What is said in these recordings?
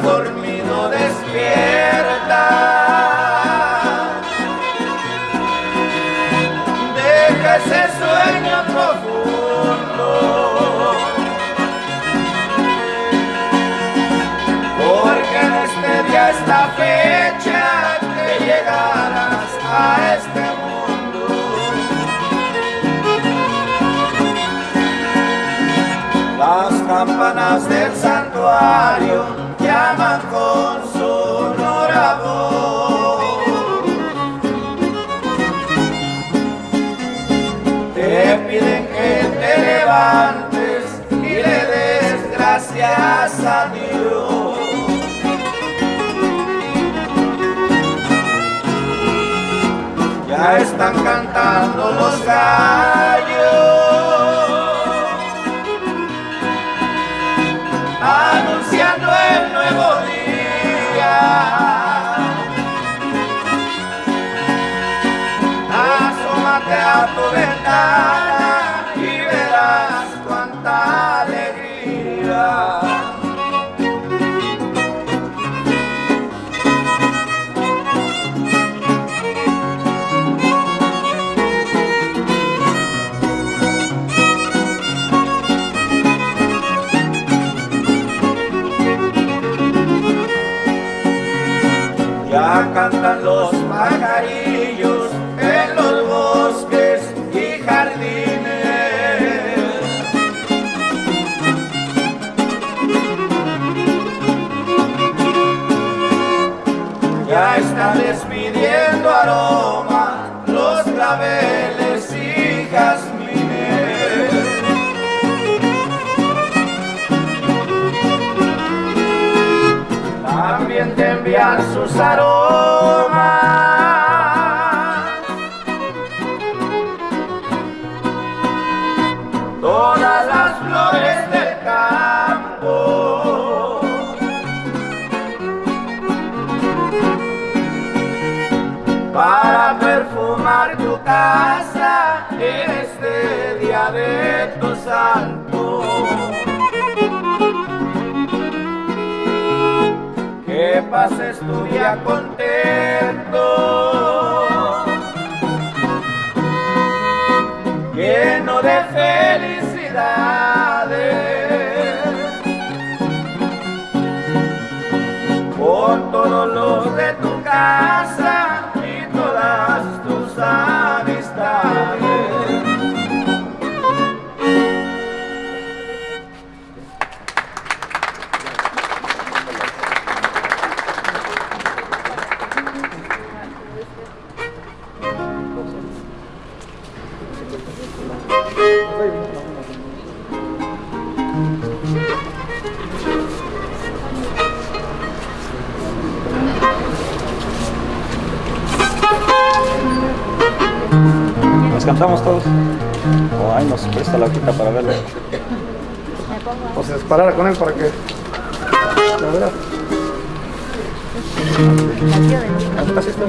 dormido despierta. Deja ese sueño profundo, porque en este día, esta fecha, que llegarás a este mundo. Las campanas del santuario Ya están cantando los gallos, anunciando el nuevo día. Asómate a tu ventana. sus aromas. día contento, lleno de felicidades, con todos los de tu casa. almorzamos todos. Oh, o ahí nos presta la hojita para verlo. O se pues disparara con él para que... La verdad. Ah, así está.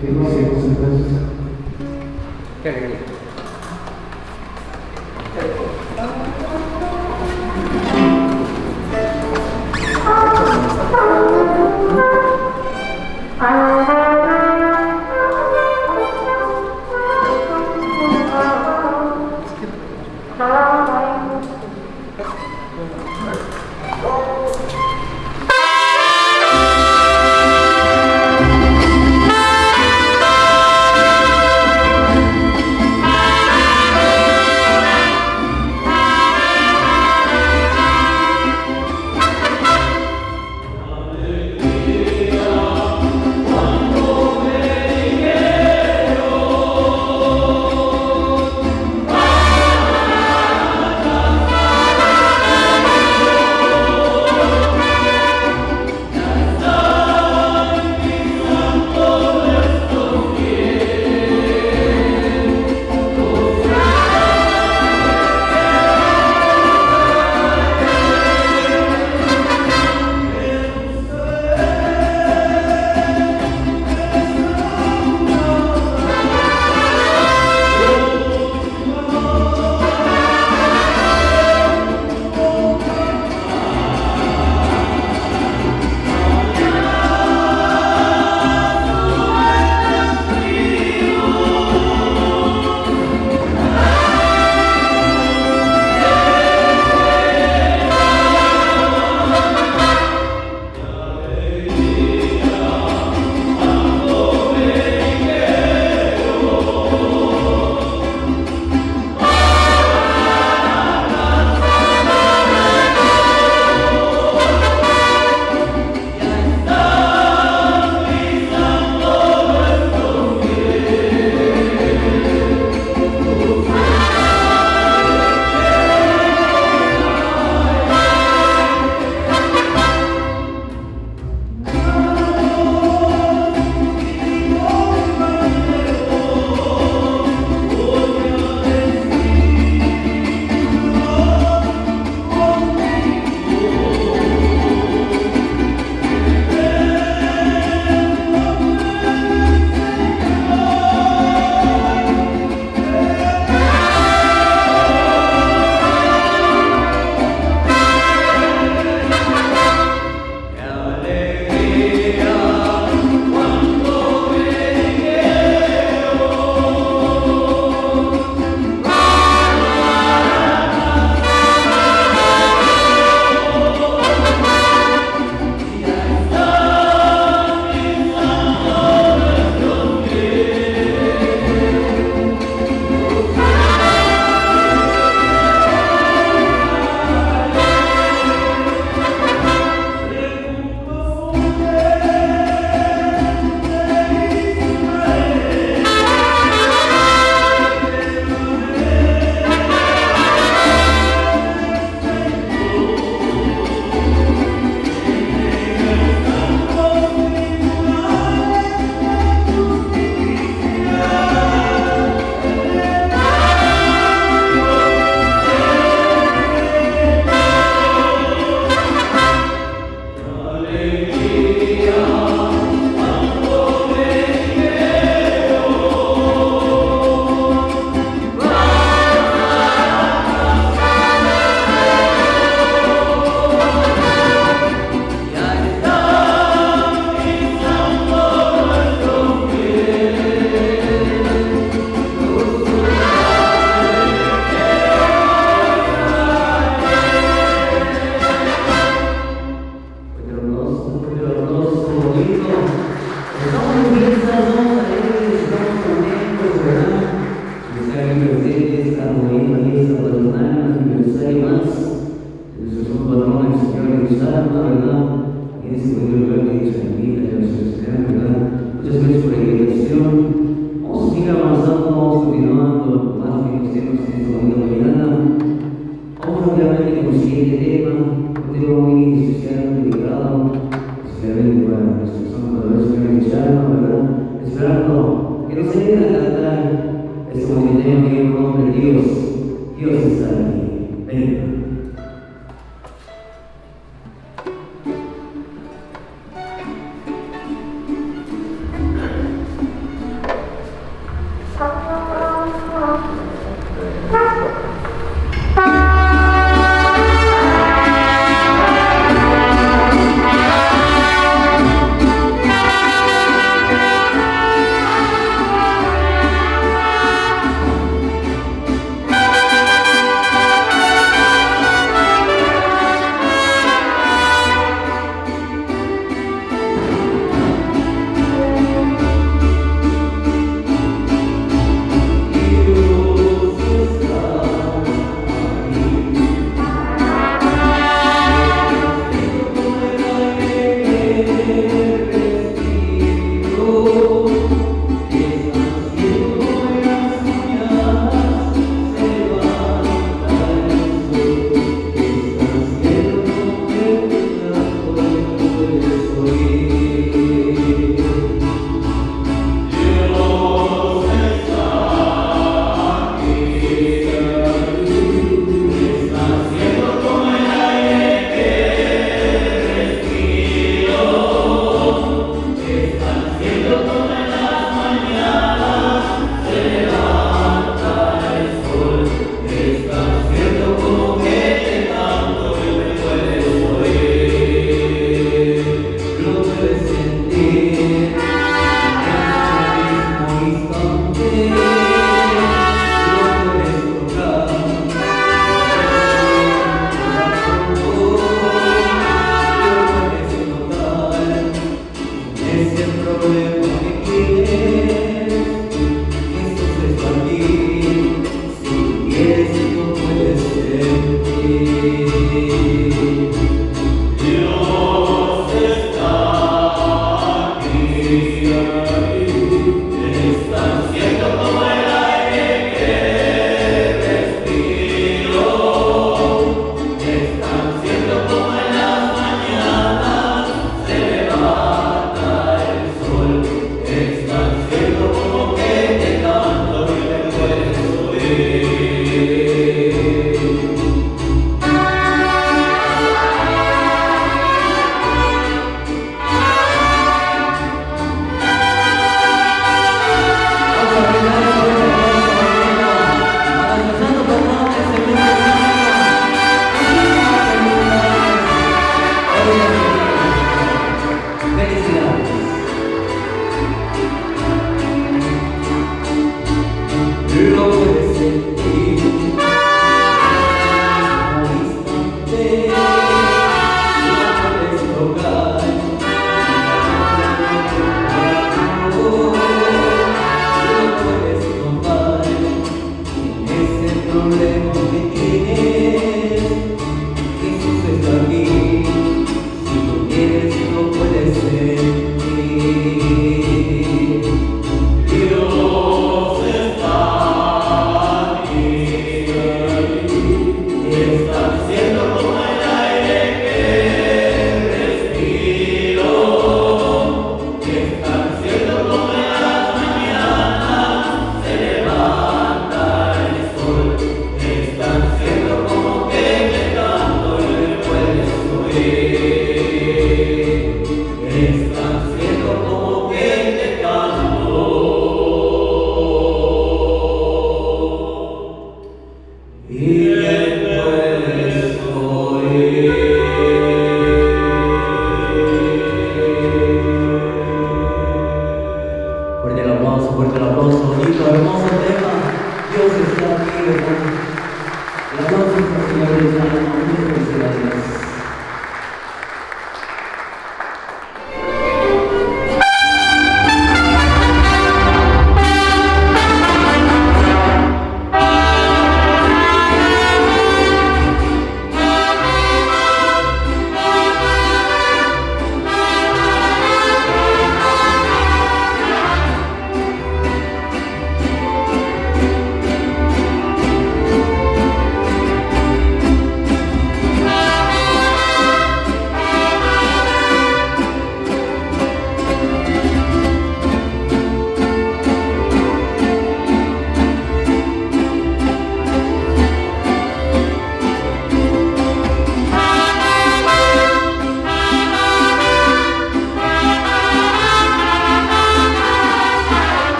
Firma seguimos entonces. Qué alegría.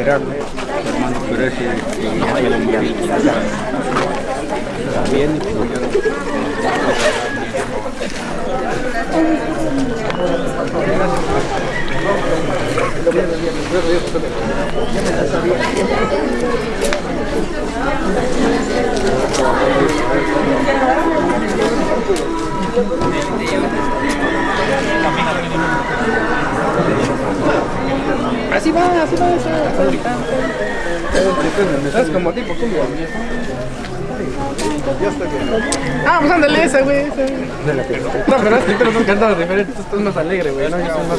Gerardo, hermano Pérez y, También, Así va, así va, así va. Es como tipo. Ya está bien. Ah, pues ándale ese, güey. No, pero es que pero son cantados diferentes. Esto es más alegre, güey. No, yo soy más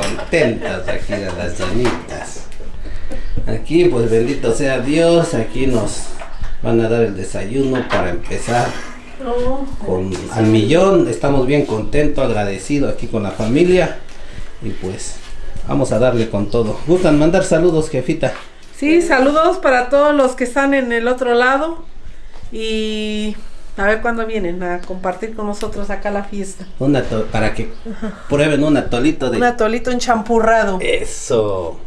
contentas aquí de las llanitas. Aquí pues bendito sea Dios, aquí nos van a dar el desayuno para empezar con al millón. Estamos bien contentos, agradecidos aquí con la familia y pues vamos a darle con todo. ¿Gustan mandar saludos, jefita? Sí, saludos para todos los que están en el otro lado y a ver cuándo vienen a compartir con nosotros acá la fiesta. Un ato- para que prueben un atolito de Un atolito enchampurrado. Eso.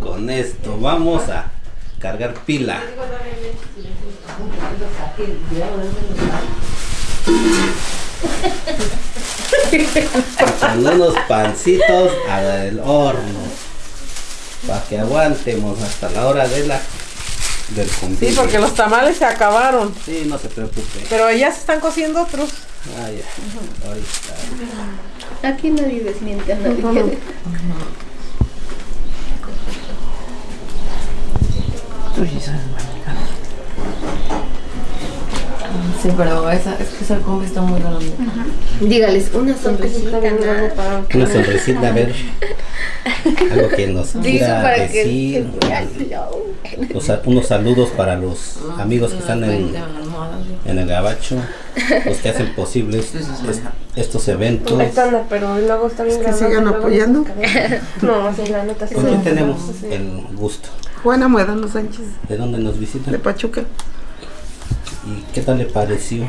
Con esto vamos a cargar pila. Con unos pancitos al horno. Para que aguantemos hasta la hora de la del Sí, convivio. porque los tamales se acabaron. Sí, no se preocupe. Pero ya se están cociendo otros. Ah, ya. Ahí está. Aquí nadie desmiente a nadie. Sí, pero esa, es que esa combi está muy grande. Dígales una sonrisita. nada. Una sonrisita, a ver. Algo que nos quiera para decir. que unos saludos para los amigos que están en, en el gabacho, los que hacen posibles es- estos eventos. Ahí está, no, pero luego está bien Que sigan apoyando. No, sí, la neta sí. ¿Con quién tenemos el gusto? Juana Muedano Sánchez, ¿De dónde nos visitan? de Pachuca. ¿Y qué tal le pareció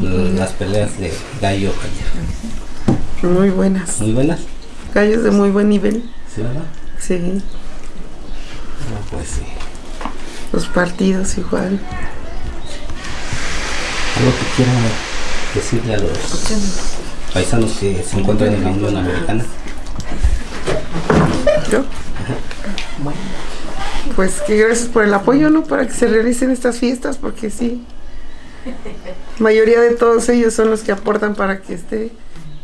mm, las peleas de gallo ayer? Muy buenas. ¿Muy buenas? Gallos de muy buen nivel. ¿Sí, verdad? Sí. No, pues sí. Los partidos igual. Algo que quiera decirle a los paisanos que se encuentran en la Unión Americana. ¿Yo? Pues que gracias por el apoyo, ¿no? Para que se realicen estas fiestas, porque sí. mayoría de todos ellos son los que aportan para que esté.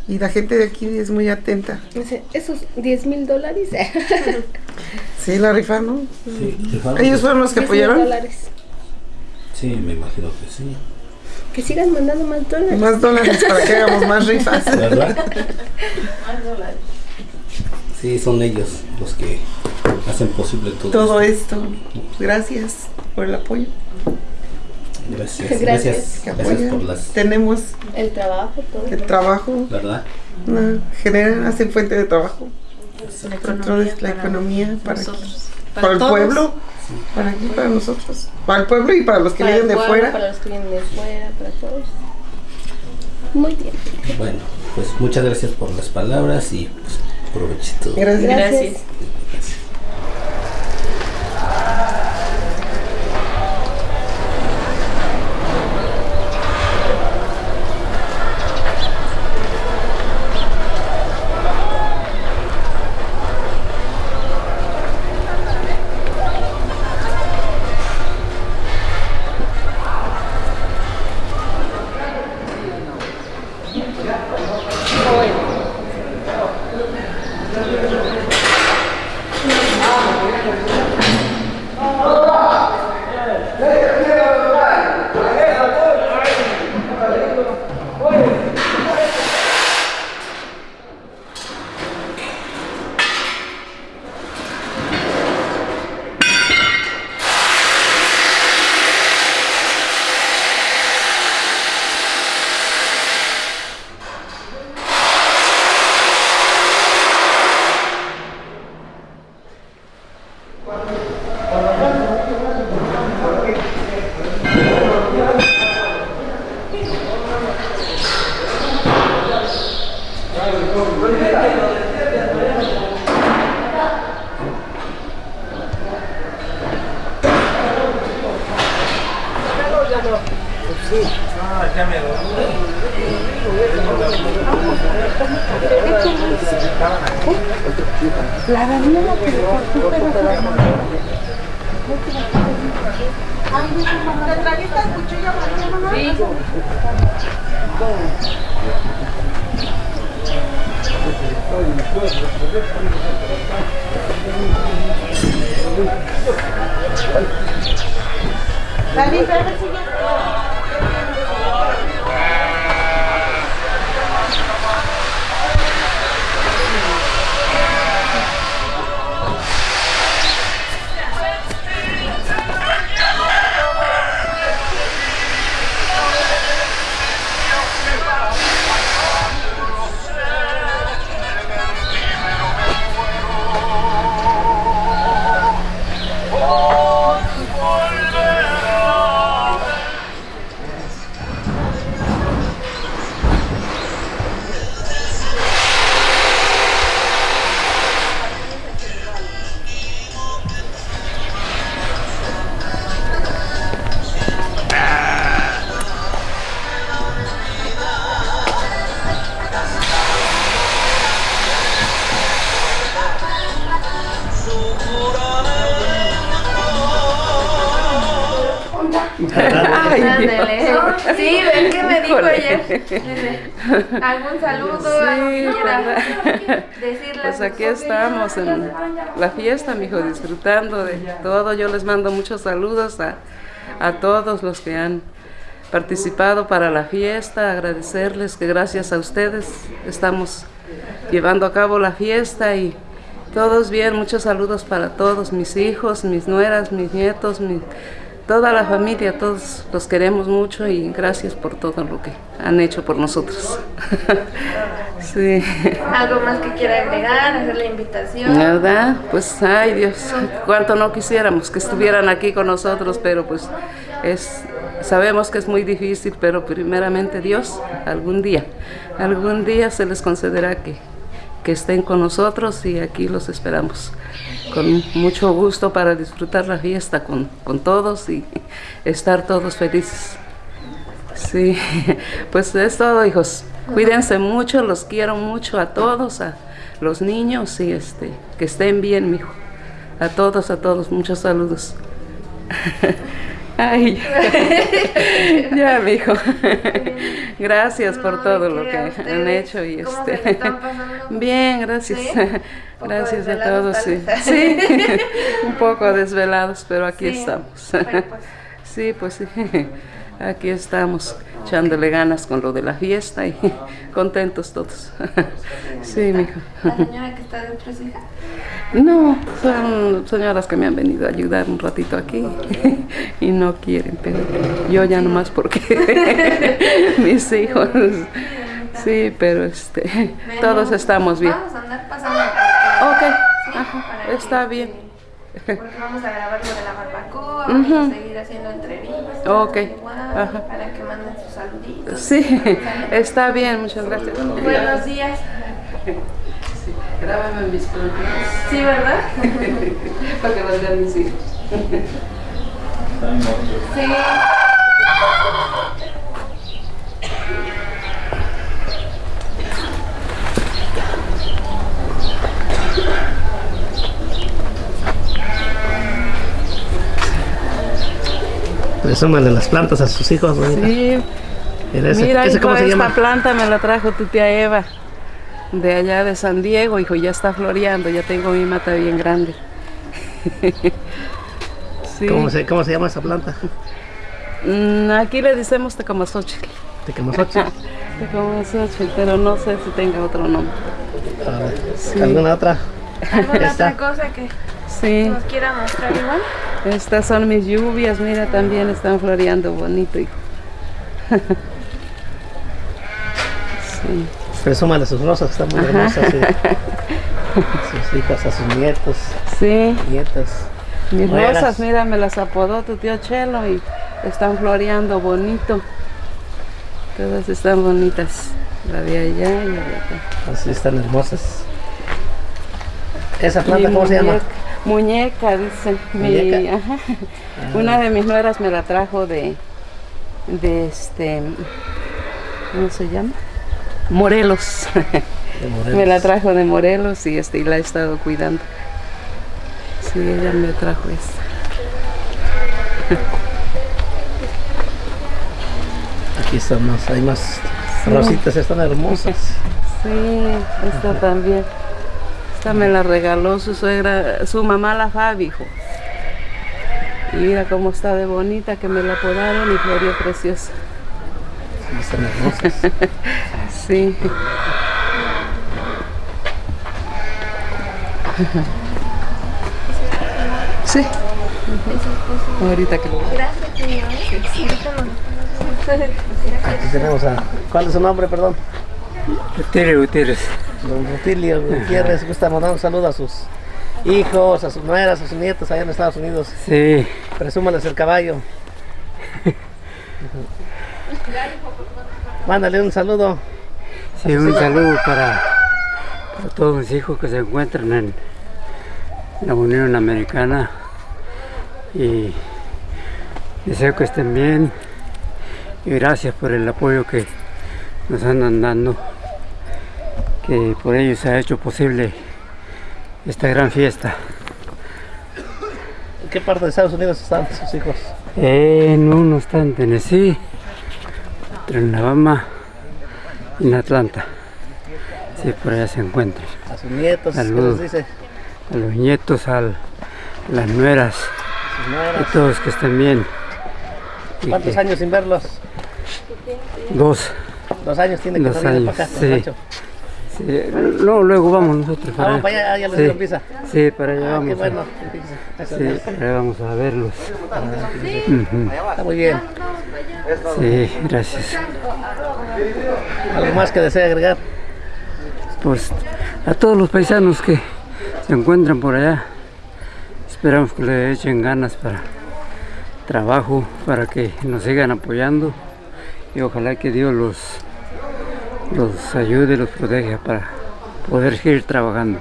Y la gente de aquí es muy atenta. Dice, Esos 10 mil dólares. Sí, la rifa, ¿no? Sí. Ellos fueron los que 10 mil apoyaron. dólares. Sí, me imagino que sí. Que sigan mandando más dólares. Más dólares para que hagamos más rifas. ¿Verdad? Sí, son ellos los que hacen posible todo, Todo esto. esto. Gracias por el apoyo. Gracias, Gracias. gracias, Que gracias apoyan. por las, Tenemos El trabajo, todo. el trabajo, ¿verdad? no, generan, hacen fuente de trabajo. La la economía para, nosotros. para el todos. pueblo, para aquí, para nosotros. Para el pueblo y para los que Para vienen de pueblo, fuera. Para los que vienen de fuera, para todos. Muy bien. Bueno, pues muchas gracias por las palabras y pues provechito. Gracias. Gracias. En la fiesta, mijo, disfrutando de todo. Yo les mando muchos saludos a, a todos los que han participado para la fiesta, agradecerles que gracias a ustedes estamos llevando a cabo la fiesta y todos bien, muchos saludos para todos, mis hijos, mis nueras, mis nietos, mi- toda la familia, todos los queremos mucho y gracias por todo lo que han hecho por nosotros. sí. Algo más que quiera agregar, hacer la invitación. ¿Verdad? Pues, ay Dios, cuánto no quisiéramos que estuvieran aquí con nosotros, pero pues es, sabemos que es muy difícil, pero primeramente Dios, algún día, algún día se les concederá que, que estén con nosotros y aquí los esperamos con mucho gusto para disfrutar la fiesta con, con todos y estar todos felices. Sí, pues es todo, hijos. Cuídense mucho, los quiero mucho a todos, a los niños y este, que estén bien, mijo. A todos, a todos, muchos saludos. Ay, ya, mijo. Gracias por todo lo que han hecho y ¿Cómo se este. la están pasando? Bien, gracias. Gracias a todos, sí. Sí, un poco desvelados, pero aquí Sí, estamos. pues- Sí, pues sí. Aquí estamos echándole ganas con lo de la fiesta y contentos todos. Sí, mijo. La señora que está dentro es hija. No, son señoras que me han venido a ayudar un ratito aquí y no quieren, pero yo ya nomás porque mis hijos. Sí, pero este, todos estamos bien. Vamos a andar pasando Ok, ajá, está bien. Porque vamos a grabar lo de la barbacoa, vamos a seguir haciendo entrevistas. Ok, igual, ajá. Para que manden sus saluditos. Sí, está bien, muchas gracias. Buenos días. Grábame mis plantas. Sí, ¿verdad? Para que las vean mis hijos. Sí. Presúmale las plantas a sus hijos, bonita. Sí. Mira, ese- Mira, ese hijo, ¿cómo se esta llama? planta me la trajo tu tía Eva de allá de San Diego, hijo, ya está floreando, ya tengo mi mata bien grande. Sí. ¿Cómo se, ¿Cómo se llama esa planta? Mm, aquí le decimos tecamazochil. Tecamazochil. Tecamazochil, pero no sé si tenga otro nombre. A ver, Sí. ¿Alguna otra? ¿Alguna Esta. otra cosa que Sí. nos quiera mostrar igual? Estas son mis lluvias, mira, también están floreando bonito, hijo. sí. Presúmale sus rosas, están muy hermosas. sí. Sus hijos, a sus nietos. Sí. Nietas. Mis rosas, mira, me las apodó tu tío Chelo y están floreando bonito. Todas están bonitas. La de allá y la de acá. Así están hermosas. ¿Esa Mi planta cómo se llama? Muñeca-. Mi- ajá. Ah. Una de mis nueras me la trajo de, de este, ¿cómo se llama? Morelos. Morelos. me la trajo de Morelos y este y la he estado cuidando. Sí, ella me trajo esta. Aquí están más, hay más rositas, están hermosas. Sí, esta también. Esta me la regaló su suegra, su mamá la Fabi, hijo. Y mira cómo está de bonita, que me la podaron y floreó preciosa. Sí, están hermosas. Sí. Sí. Ahorita que lo Gracias, señor. Aquí tenemos a. ¿Cuál es su nombre, perdón? Rutilio Gutiérrez. Don Rutilio Gutiérrez. Gusta mandar un saludo a sus hijos, a sus nueras, a sus nietos allá en Estados Unidos. Sí. Presúmales el caballo. Mándale un saludo. Sí, un saludo para, para todos mis hijos que se encuentran en la Unión Americana y deseo que estén bien y gracias por el apoyo que nos andan dando, que por ellos se ha hecho posible esta gran fiesta. ¿En qué parte de Estados Unidos están sus hijos? En uno está en Tennessee, otro en Alabama y en Atlanta. Sí, por allá se encuentran. A sus nietos, ¿qué Saludos. les dice? A los nietos, a las nueras, Sus nueras. a todos que estén bien. Y ¿Cuántos que- años sin verlos? Dos. Dos años tiene que Dos salir años, para acá, sí. Sí, no, luego vamos nosotros para Vamos para allá, ya les sí. Sí, para allá Ah, vamos. a-. Sí, para allá vamos a verlos. Está muy bien. Sí, gracias. ¿Algo más que desea agregar? Pues a todos los paisanos que se encuentran por allá, esperamos que le echen ganas para trabajo, para que nos sigan apoyando y ojalá que Dios los, los ayude, los proteja para poder seguir trabajando.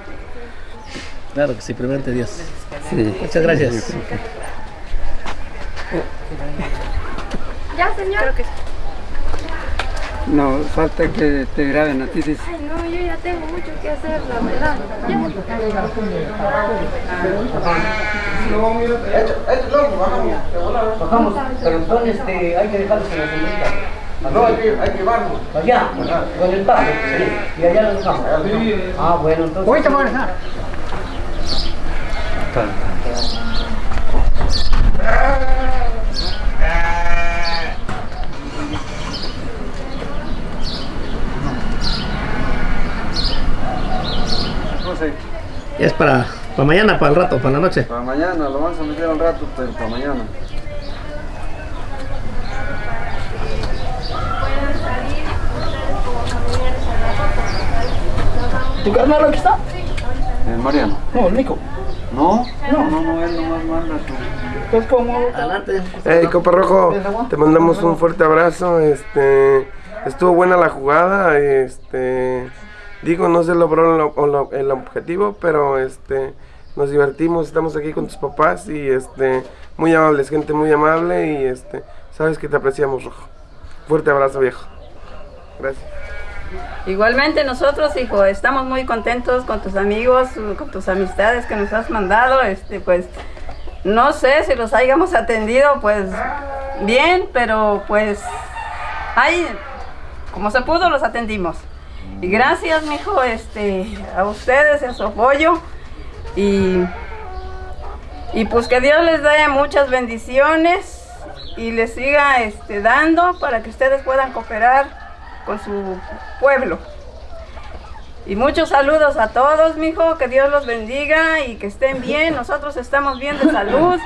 Claro que sí, primeramente Dios. Sí. Muchas gracias. Ya, señor. No, falta que te graben a ti, dice. Ay, no, yo ya tengo mucho que hacer, la verdad. Bajamos, pero entonces este, hay que dejarlos en la sombrita. No, hay que, hay que llevarlos. Allá, con el paso. Sí. Y allá los dejamos. Ah, bueno, entonces. Ahorita vamos a dejar. Es para, para mañana, para el rato, para la noche. Para mañana, lo vamos a meter al rato, pero para mañana. ¿Tu carnal aquí está? Eh, Mariano. No, Nico. ¿No? No, no, no, él nomás manda su... Pues como... Adelante. Hey, Copa Rojo, te mandamos un fuerte abrazo. Este, estuvo buena la jugada. Este, digo, no se logró lo- lo- el objetivo, pero este, nos divertimos. Estamos aquí con tus papás y este, muy amables, gente muy amable y este, sabes que te apreciamos, Rojo. Fuerte abrazo, viejo. Gracias. Igualmente nosotros, hijo, estamos muy contentos con tus amigos, con tus amistades que nos has mandado. Este, pues, no sé si los hayamos atendido, pues, bien, pero pues, ahí, como se pudo, los atendimos. Y gracias, mijo, este, a ustedes, a su apoyo. Y, y pues que Dios les dé muchas bendiciones y les siga este, dando para que ustedes puedan cooperar con su pueblo. Y muchos saludos a todos, mijo, que Dios los bendiga y que estén bien. Nosotros estamos bien de salud,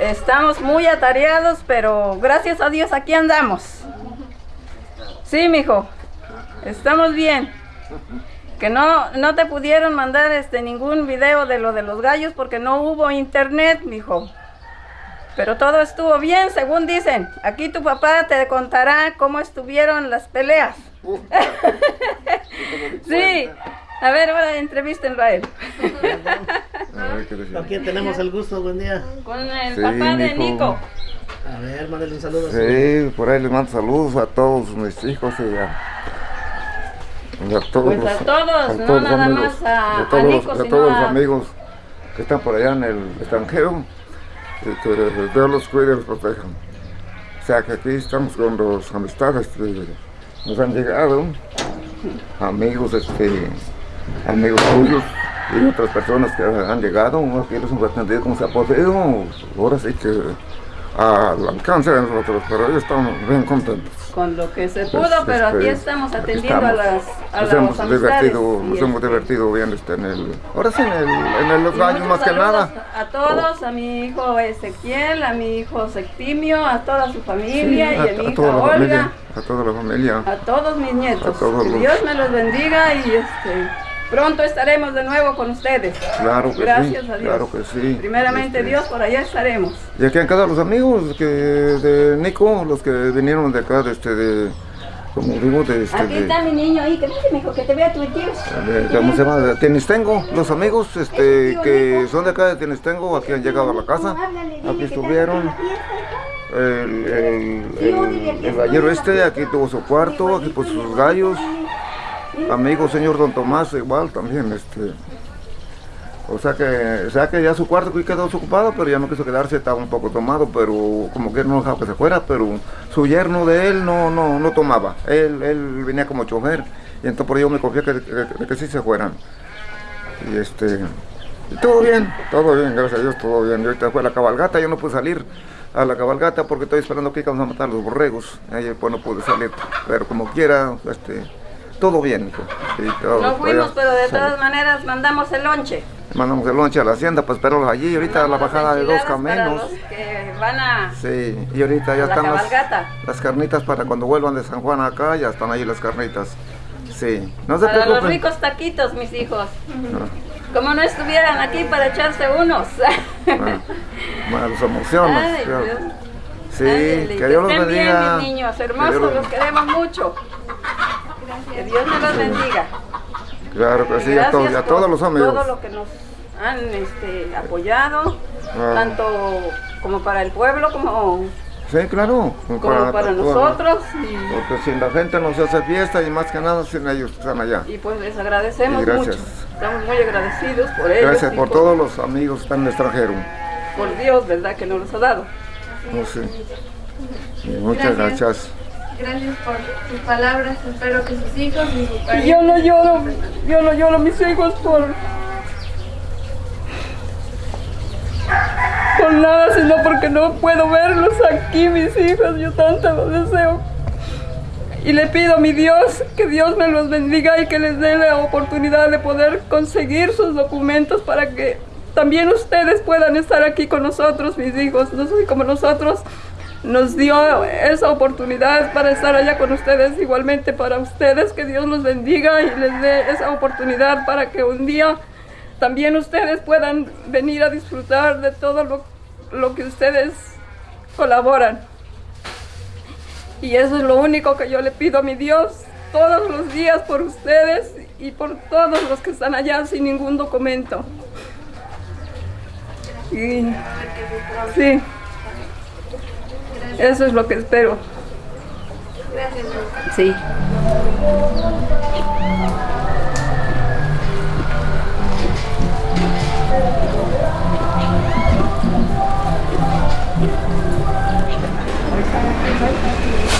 estamos muy atareados, pero gracias a Dios aquí andamos. Sí, mijo, estamos bien. Que no, no te pudieron mandar este ningún video de lo de los gallos porque no hubo internet, mijo. Pero todo estuvo bien, según dicen. Aquí tu papá te contará cómo estuvieron las peleas. sí. A ver, ahora entrevístenlo a él. ¿Con quién tenemos el gusto? Buen día. Con el Sí, papá de. Nico. A ver, mándale un saludo. a Sí, por ahí les mando saludos a todos mis hijos y a, y a todos Pues a los- todos, no los nada amigos, más a- a todos, Nico, a sino todos los a- amigos que están por allá en el extranjero que Dios los cuide y los proteja. O sea que aquí estamos con las amistades que nos han llegado, amigos, este, amigos tuyos y otras personas que han llegado, aquí los hemos atendido como se ha podido, ahora sí que al alcance de nosotros, pero ellos estamos bien contentos. Con lo que se Pues, pudo, pero aquí estamos aquí atendiendo a estamos. las, a nos hemos divertido, nos hemos este, divertido bien este, en el, ahora sí en, el, en el- los muchos más que nada. A todos, a mi hijo Ezequiel, a mi hijo Septimio, a toda su familia y a, mi a, hija toda Olga, familia, a toda la familia. a todos mis nietos. A todos que los- Dios me los bendiga y este pronto estaremos de nuevo con ustedes. Claro que Gracias sí, a Dios. claro que sí. Primeramente Este, Dios, por allá estaremos. Y aquí han quedado los amigos que de Nico, los que vinieron de acá, de este, de, como digo, de este, Aquí de, está mi niño ahí, que vente, mijo, que te vea tu tío. ¿cómo se llama? De Tenistengo, los amigos este, que son de acá de Tenistengo, aquí han llegado a la casa, aquí estuvieron. El, el, el, el gallero este, aquí tuvo su cuarto, aquí puso sus gallos. Amigo señor Don Tomás, igual también, este, O sea que, o sea que ya su cuarto quedó ocupado, pero ya no quiso quedarse, estaba un poco tomado, pero como que no dejaba que se fuera, pero su yerno de él no, no, no tomaba. Él, él venía como chofer, y entonces por ello me confié que, que, sí se fueran. Y este, todo bien, todo bien, gracias a Dios, todo bien. Y ahorita fue la cabalgata, yo no pude salir a la cabalgata porque estoy esperando que vamos a matar los borregos. Ahí pues no pude salir, pero como quiera, este, todo bien. hijo. Todo, No fuimos, pero de todas maneras mandamos el lonche. Mandamos el lonche a la hacienda para esperarlos allí. Ahorita la bajada de dos para caminos. los que van a Sí, y ahorita ya la están las, carnitas para cuando vuelvan de San Juan acá, ya están ahí las carnitas. Sí, no se para los preocupen. ricos taquitos, mis hijos. Ah, Como no estuvieran aquí para echarse unos. bueno, los emociones. Ay. Sí, Ándele, que Dios los estén bien, bendiga. mis niños, hermosos, los- los queremos mucho. Que Dios me los bendiga. Claro que sí, a Gracias todos, y a todos los amigos. Todo lo que nos han este, apoyado, Ah. tanto como para el pueblo como, Sí, claro. como para, todos. nosotros. Y, Porque sin la gente no se hace fiesta y más que nada sin ellos que están allá. y pues les agradecemos gracias. mucho. Estamos muy agradecidos por ellos. Gracias por todos los amigos que están en el extranjero. Por Dios, ¿verdad? Que nos los ha dado. Oh, sí. Y muchas Gracias. gracias. Gracias por sus palabras. Espero que sus hijos y su Y pareja- yo no lloro, yo no lloro mis hijos por por nada, sino porque no puedo verlos aquí, mis hijos, yo tanto los deseo. Y le pido a mi Dios que Dios me los bendiga y que les dé la oportunidad de poder conseguir sus documentos para que también ustedes puedan estar aquí con nosotros, mis hijos. No soy como nosotros. Nos dio esa oportunidad para estar allá con ustedes, igualmente para ustedes, que Dios los bendiga y les dé esa oportunidad para que un día también ustedes puedan venir a disfrutar de todo lo, lo que ustedes colaboran. Y eso es lo único que yo le pido a mi Dios todos los días por ustedes y por todos los que están allá sin ningún documento. Y sí, eso es lo que espero. Gracias. Sí. Y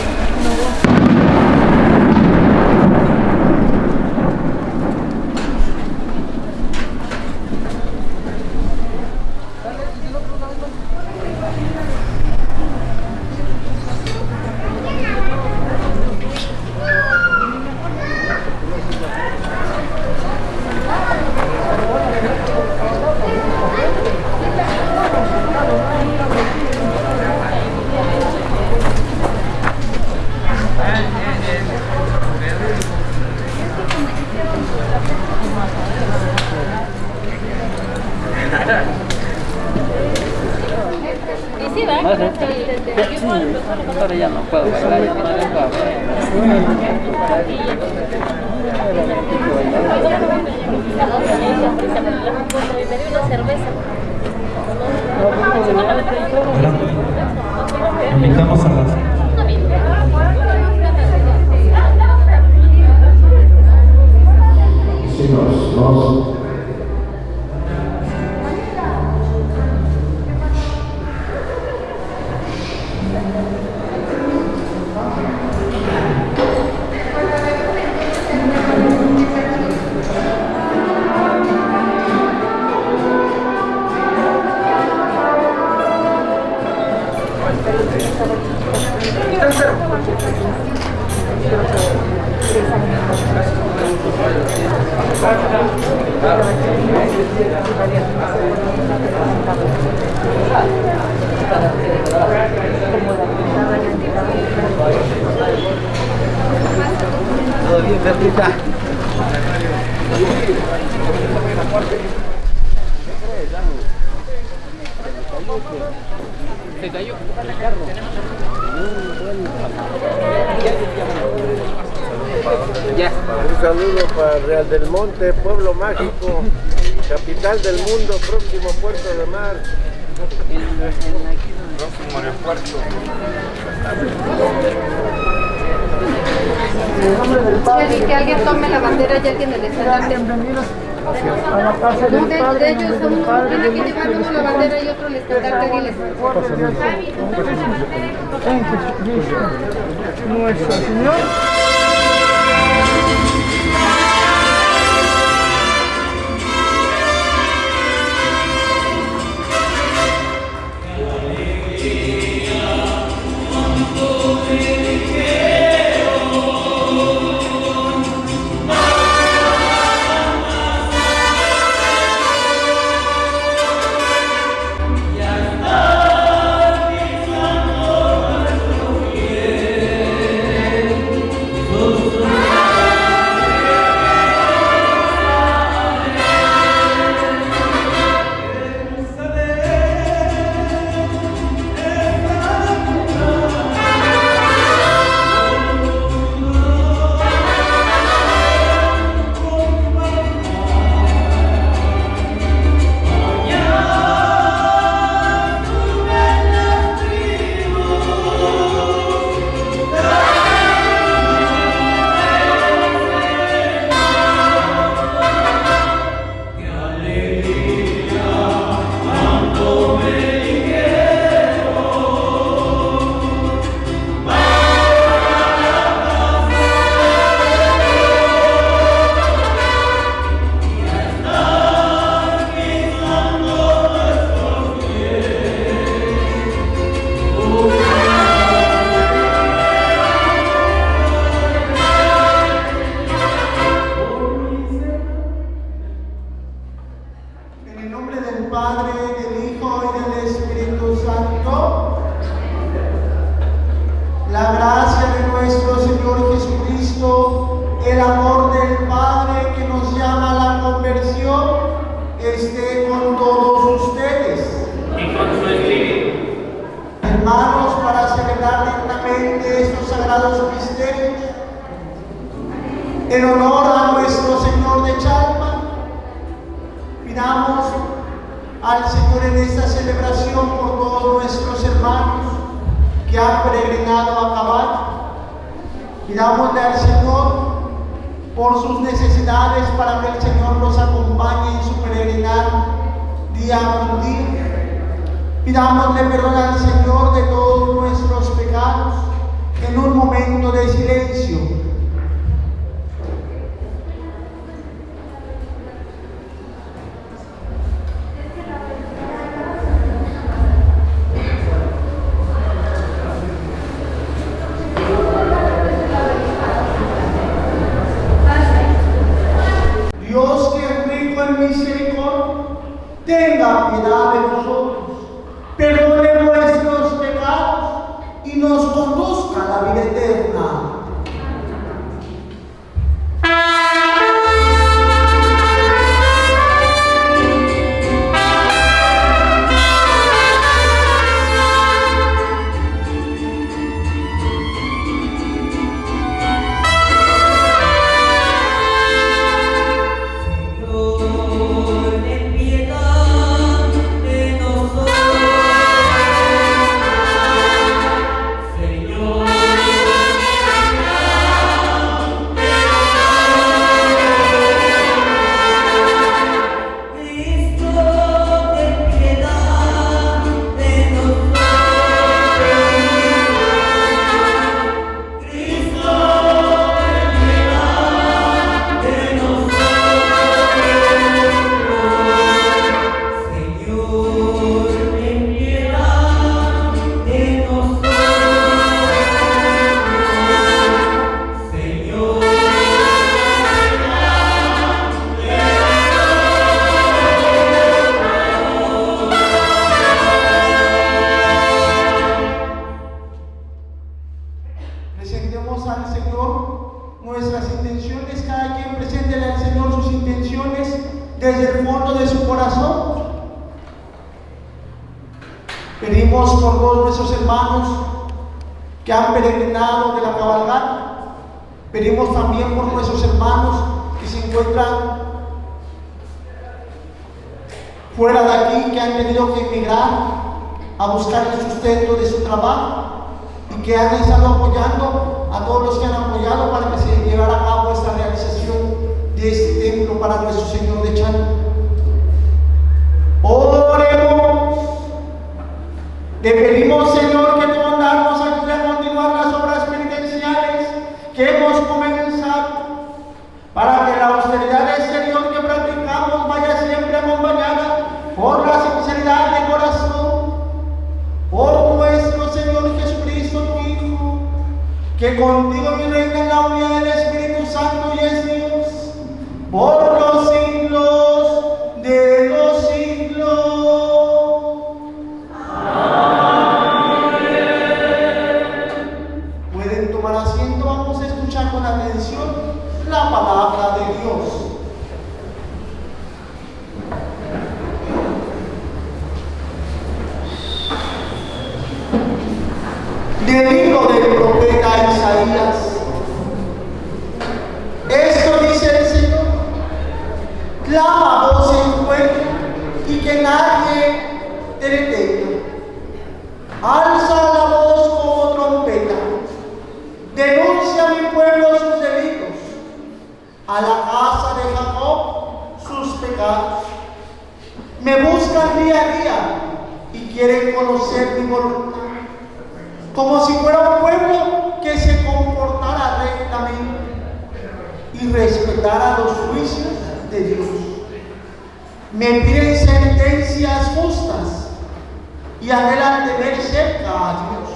y anhelan de ver cerca a Dios.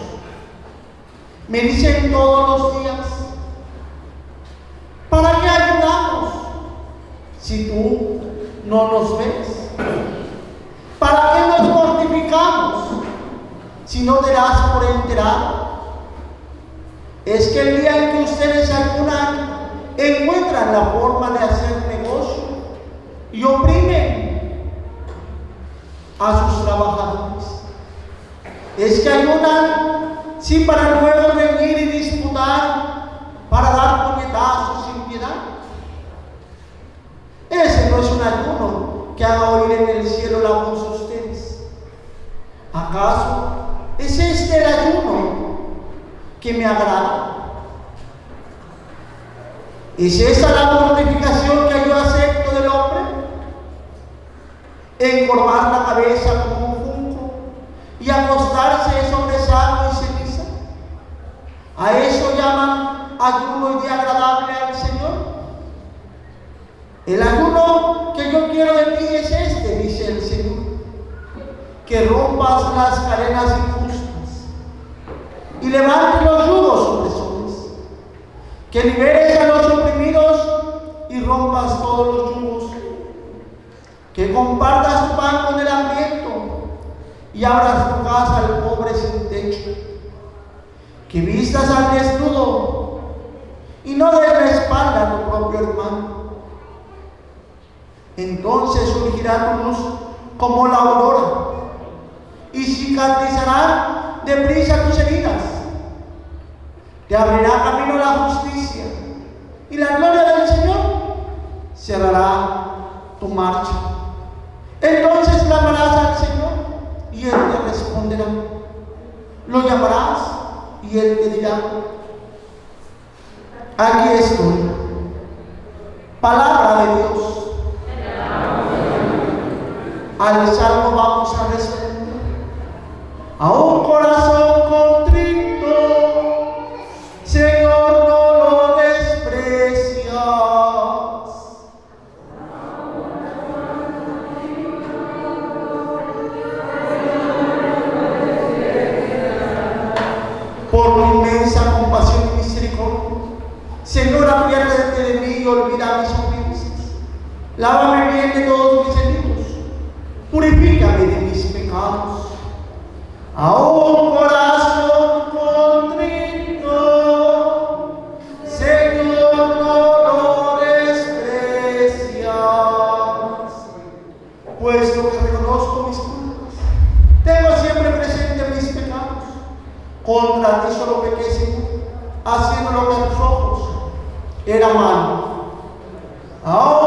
Me dicen todos los días, ¿para qué ayudamos si tú no nos ves? ¿Para qué nos mortificamos si no te das por enterado? Es que el día en que ustedes ayunan, encuentran la forma de hacer negocio y oprimen a sus trabajadores. Es que ayunan sí para luego reñir y disputar, para dar puñetazos sin piedad. Ese no es un ayuno que haga oír en el cielo la voz de ustedes. ¿Acaso es este el ayuno que me agrada? ¿Es esa la mortificación que yo acepto del hombre? Encorvar la cabeza como y acostarse sobre sano y ceniza. ¿A eso llaman ayuno y día agradable al Señor? El ayuno que yo quiero de ti es este, dice el Señor, que rompas las cadenas injustas y levantes los yugos opresores, que liberes a los oprimidos y rompas todos los yugos, que compartas tu pan con el hambriento y abras tu casa al pobre sin techo, que vistas al desnudo y no des la espalda a tu propio hermano. Entonces surgirá tu luz como la aurora y cicatrizarán deprisa tus heridas. Te abrirá camino la justicia y la gloria del Señor cerrará tu marcha. Entonces clamarás al Señor y Él te responderá. Lo llamarás y Él te dirá, aquí estoy. Palabra de Dios. Al salmo vamos a responder. A un corazón contrito, de mí y olvida mis ofensas. Lávame bien de todos mis delitos, purifícame de mis pecados. Un corazón contrito, Señor, no lo desprecias. Puesto que reconozco mis culpas, tengo siempre presente mis pecados. Contra ti solo pequé, haciendo lo que tus ojos era malo. A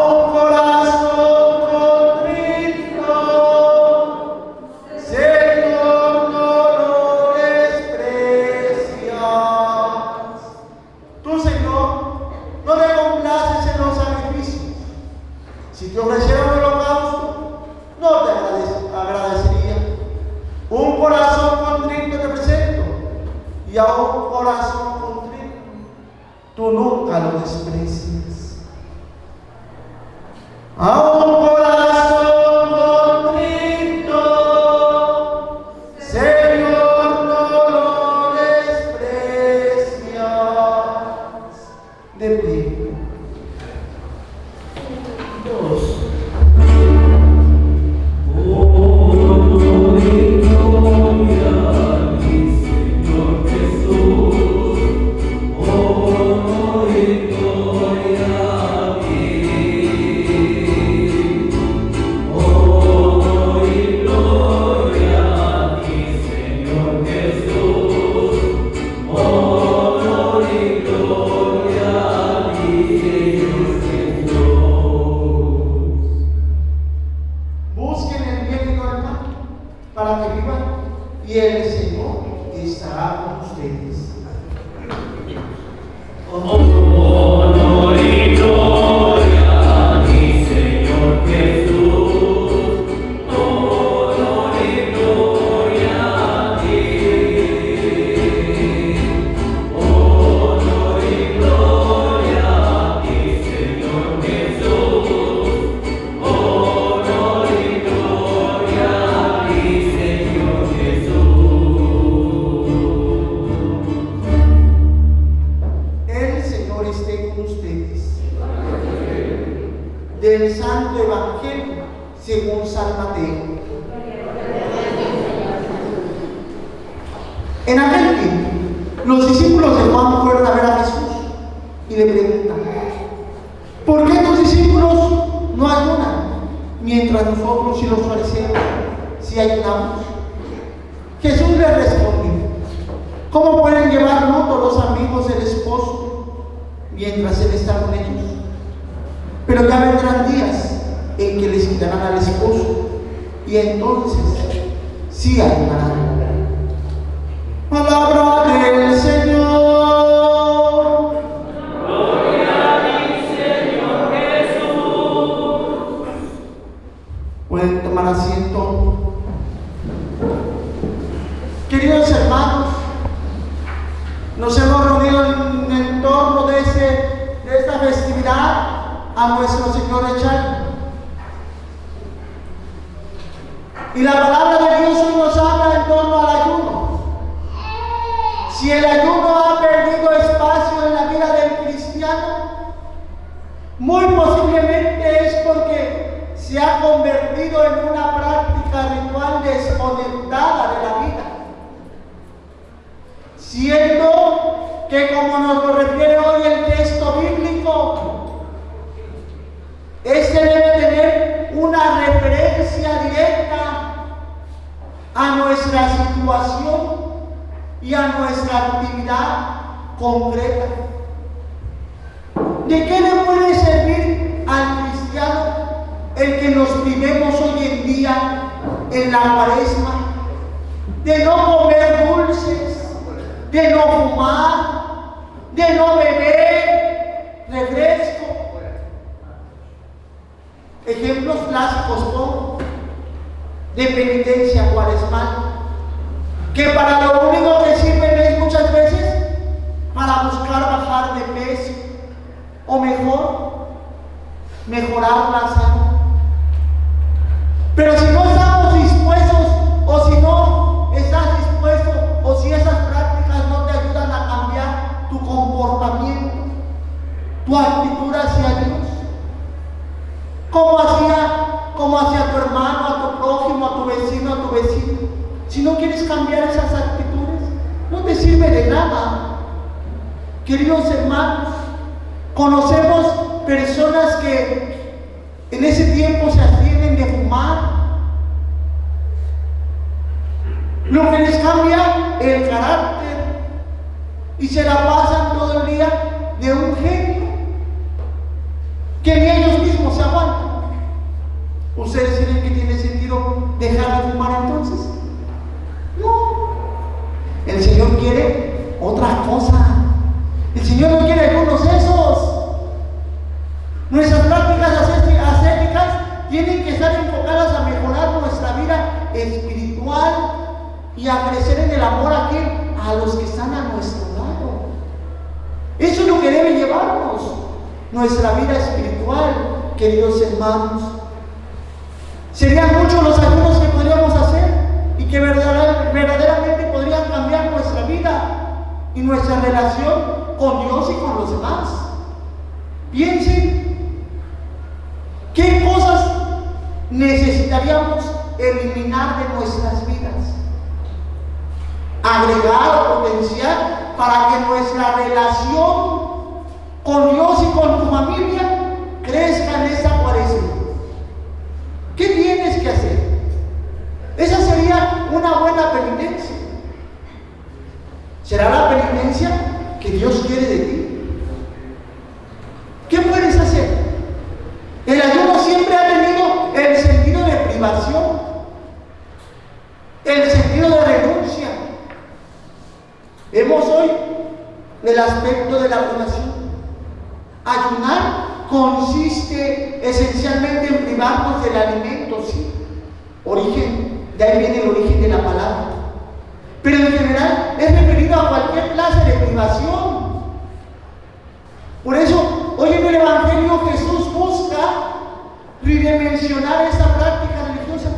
redimensionar esta práctica religiosa.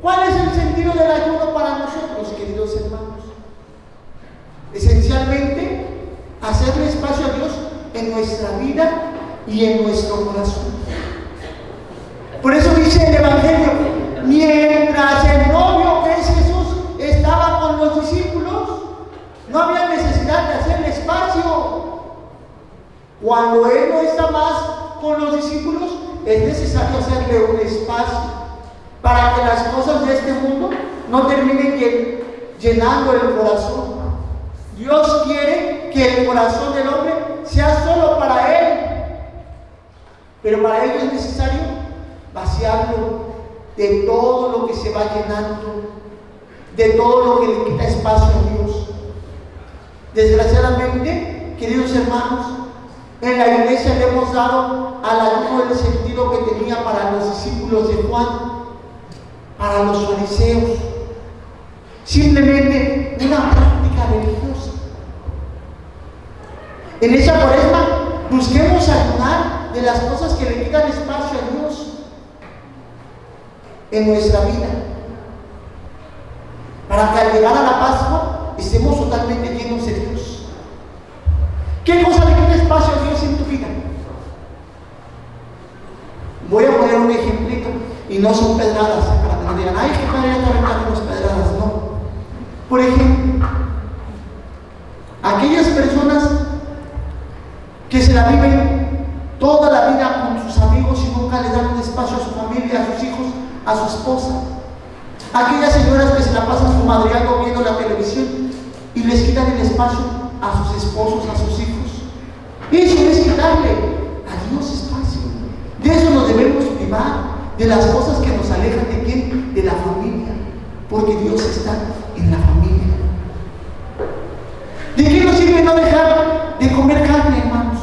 ¿Cuál es el sentido del ayuno para nosotros, queridos hermanos? Esencialmente, hacerle espacio a Dios en nuestra vida y en nuestro corazón. Por eso dice el Evangelio, mientras el novio que es Jesús estaba con los discípulos, no había necesidad de hacerle espacio. Cuando Él no está más con los discípulos, es necesario hacerle un espacio para que las cosas de este mundo no terminen llen- llenando el corazón. Dios quiere que el corazón del hombre sea solo para Él, pero para ello es necesario vaciarlo de todo lo que se va llenando, de todo lo que le quita espacio a Dios. Desgraciadamente, queridos hermanos, en la iglesia le hemos dado al ayuno el sentido que tenía para los discípulos de Juan, para los fariseos. Simplemente una práctica religiosa. En esa cuaresma busquemos ayunar de las cosas que le quitan espacio a Dios en nuestra vida. Para que al llegar a la Pascua estemos totalmente llenos de Dios. ¿Qué cosa le quita espacio a Dios en tu vida? Voy a poner un ejemplito y no son pedradas para que no digan, ay, qué padre aventando las pedradas. No. Por ejemplo, aquellas personas que se la viven toda la vida con sus amigos y nunca le dan un espacio a su familia, a sus hijos, a su esposa. Aquellas señoras que se la pasan su madreando viendo la televisión y les quitan el espacio a sus esposos, a sus hijos. Eso es quitarle a Dios espacio. De eso nos debemos privar, de las cosas que nos alejan de quién? De la familia. Porque Dios está en la familia. ¿De qué nos sirve no dejar de comer carne, hermanos?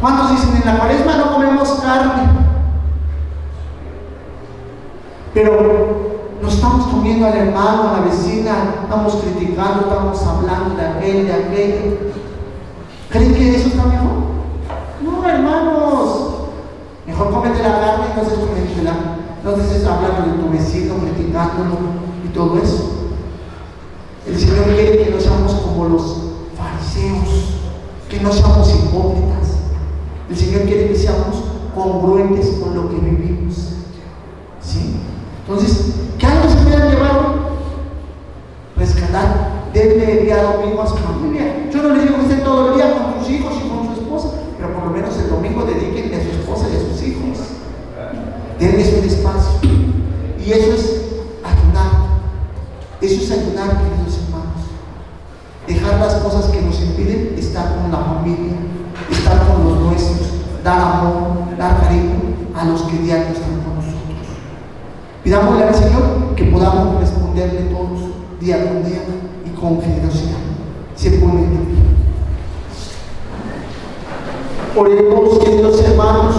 ¿Cuántos dicen en la cuaresma no comemos carne? Pero nos estamos comiendo al hermano, a la vecina, estamos criticando, estamos hablando de aquel, de aquello. ¿Creen que eso está mejor? No, hermanos. Mejor cómete la carne y no estés comiéndola. No estés hablando de tu vecino, criticándolo y todo eso. El Señor quiere que no seamos como los fariseos, que no seamos hipócritas. El Señor quiere que seamos congruentes con lo que vivimos. ¿Sí? Entonces, ¿qué algo se puedan llevar hoy? Rescatar, denle día domingo a su familia. Yo no les digo que estén todo el día con sus hijos y con su esposa, pero por lo menos el domingo dedíquenle a su esposa y a sus hijos. Denles un espacio. Y eso es ayunar. Eso es ayunar, queridos hermanos. Dejar las cosas que nos impiden estar con la familia, estar con los nuestros, dar amor, dar cariño a los que diario están con nosotros. Pidámosle al Señor que podamos responderle todos día con día y con generosidad. Se pone en pie. Oremos, queridos hermanos,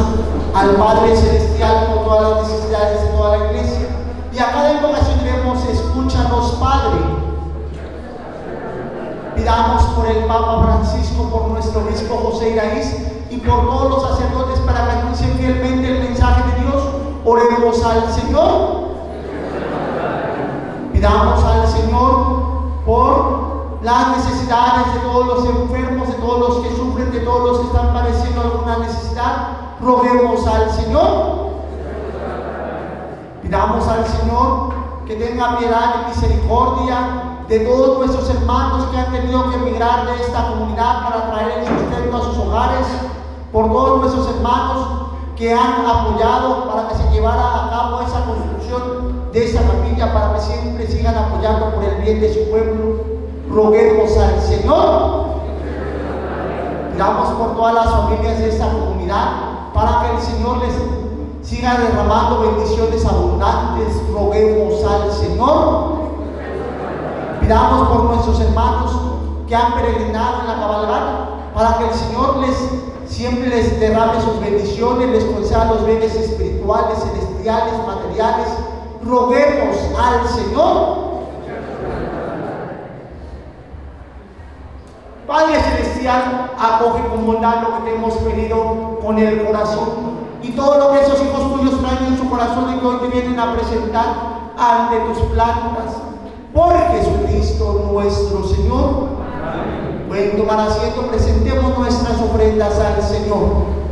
al Padre Celestial por todas las necesidades de toda la iglesia. Y a cada invocación diremos, escúchanos, Padre. Pidamos por el Papa Francisco, por nuestro obispo José Iraíz y por todos los sacerdotes para que anuncien fielmente el mensaje Oremos al Señor. Pidamos al Señor por las necesidades de todos los enfermos, de todos los que sufren, de todos los que están padeciendo alguna necesidad. Roguemos al Señor. Pidamos al Señor que tenga piedad y misericordia de todos nuestros hermanos que han tenido que emigrar de esta comunidad para traer el sustento a sus hogares, por todos nuestros hermanos que han apoyado para que se llevara a cabo esa construcción de esa capilla, para que siempre sigan apoyando por el bien de su pueblo. Roguemos al Señor. Pidamos por todas las familias de esta comunidad para que el Señor les siga derramando bendiciones abundantes. Roguemos al Señor. Pidamos por nuestros hermanos que han peregrinado en la cabalgata para que el Señor les siempre les derrame sus bendiciones, les conceda los bienes espirituales, celestiales, materiales. Roguemos al Señor. Padre Celestial, acoge con bondad lo que te hemos pedido con el corazón y todo lo que esos hijos tuyos traen en su corazón y que hoy te vienen a presentar ante tus plantas. Por Jesucristo nuestro Señor. Pueden tomar asiento, presentemos nuestras ofrendas al Señor.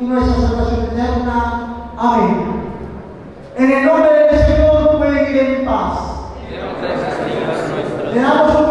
y nuestra salvación eterna. Amén. En el nombre del Señor pueden ir en paz. Le damos un